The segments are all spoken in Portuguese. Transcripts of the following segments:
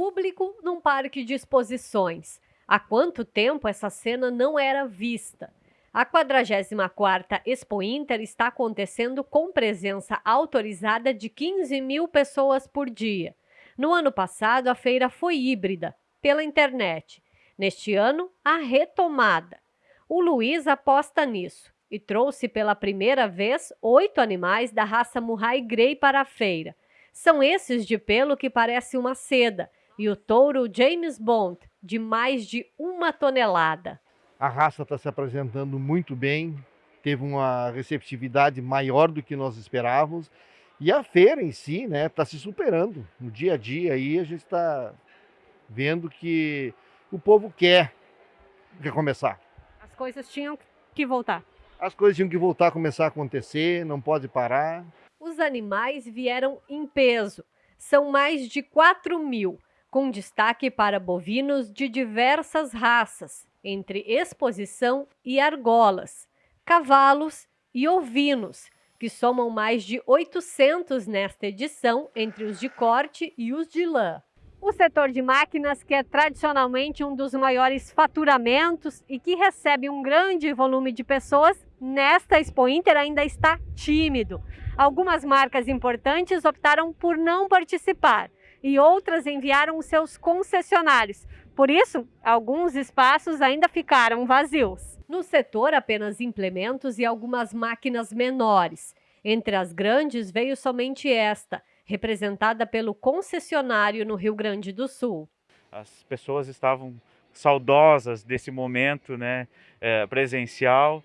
público num parque de exposições. Há quanto tempo essa cena não era vista? A 44ª Expo Inter está acontecendo com presença autorizada de 15 mil pessoas por dia. No ano passado, a feira foi híbrida, pela internet. Neste ano, a retomada. O Luiz aposta nisso e trouxe pela primeira vez oito animais da raça Murray Grey para a feira. São esses de pelo que parece uma seda e o touro James Bond, de mais de uma tonelada. A raça está se apresentando muito bem, teve uma receptividade maior do que nós esperávamos e a feira em si está né, tá se superando. No dia a dia aí a gente está vendo que o povo quer recomeçar. As coisas tinham que voltar. As coisas tinham que voltar a começar a acontecer, não pode parar. Os animais vieram em peso. São mais de 4 mil, com destaque para bovinos de diversas raças, entre exposição e argolas, cavalos e ovinos, que somam mais de 800 nesta edição, entre os de corte e os de lã. O setor de máquinas, que é tradicionalmente um dos maiores faturamentos e que recebe um grande volume de pessoas, nesta Expo Inter ainda está tímido. Algumas marcas importantes optaram por não participar e outras enviaram os seus concessionários. Por isso, alguns espaços ainda ficaram vazios. No setor, apenas implementos e algumas máquinas menores. Entre as grandes veio somente esta, representada pelo concessionário no Rio Grande do Sul. As pessoas estavam saudosas desse momento né, é, presencial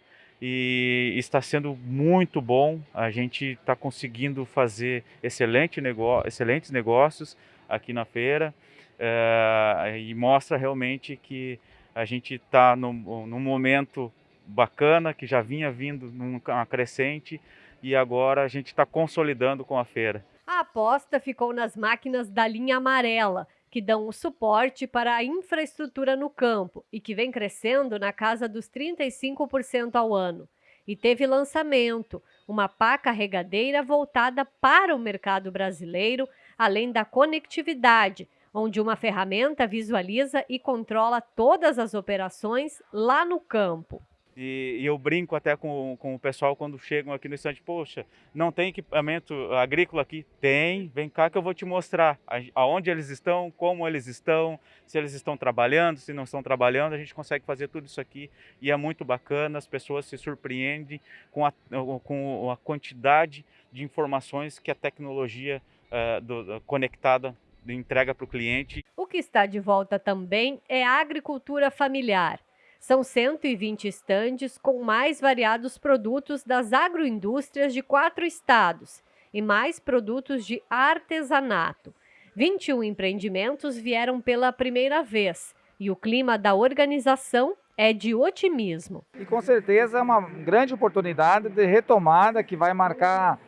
e está sendo muito bom. A gente está conseguindo fazer excelente negócio, excelentes negócios aqui na feira é, e mostra realmente que a gente está num, num momento bacana, que já vinha vindo numa crescente e agora a gente está consolidando com a feira. A aposta ficou nas máquinas da linha amarela, que dão o suporte para a infraestrutura no campo e que vem crescendo na casa dos 35% ao ano. E teve lançamento, uma pá carregadeira voltada para o mercado brasileiro, além da conectividade, onde uma ferramenta visualiza e controla todas as operações lá no campo. E, e, eu brinco até com, com o pessoal quando chegam aqui no estande, poxa, não tem equipamento agrícola aqui? Tem, vem cá que eu vou te mostrar aonde eles estão, como eles estão, se eles estão trabalhando, se não estão trabalhando, a gente consegue fazer tudo isso aqui e é muito bacana, as pessoas se surpreendem com a, com a quantidade de informações que a tecnologia uh, do, conectada entrega para o cliente. O que está de volta também é a agricultura familiar. São 120 estandes com mais variados produtos das agroindústrias de quatro estados e mais produtos de artesanato. 21 empreendimentos vieram pela primeira vez e o clima da organização é de otimismo. E com certeza é uma grande oportunidade de retomada que vai marcar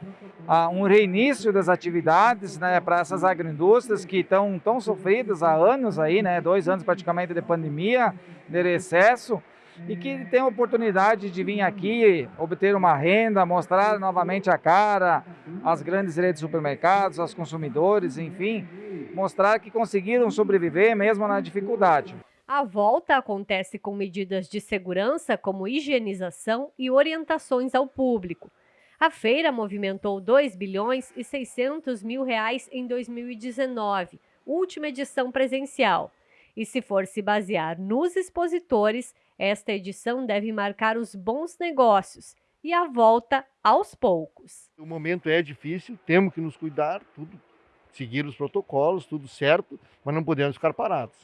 um reinício das atividades né, para essas agroindústrias que estão tão sofridas há anos aí, né, dois anos praticamente de pandemia, de recesso, e que tem a oportunidade de vir aqui, obter uma renda, mostrar novamente a cara às grandes redes de supermercados, aos consumidores, enfim, mostrar que conseguiram sobreviver mesmo na dificuldade. A volta acontece com medidas de segurança como higienização e orientações ao público. A feira movimentou 2 bilhões e 600 mil reais em 2019, última edição presencial. E se for se basear nos expositores, esta edição deve marcar os bons negócios e a volta aos poucos. O momento é difícil, temos que nos cuidar, tudo seguir os protocolos, tudo certo, mas não podemos ficar parados.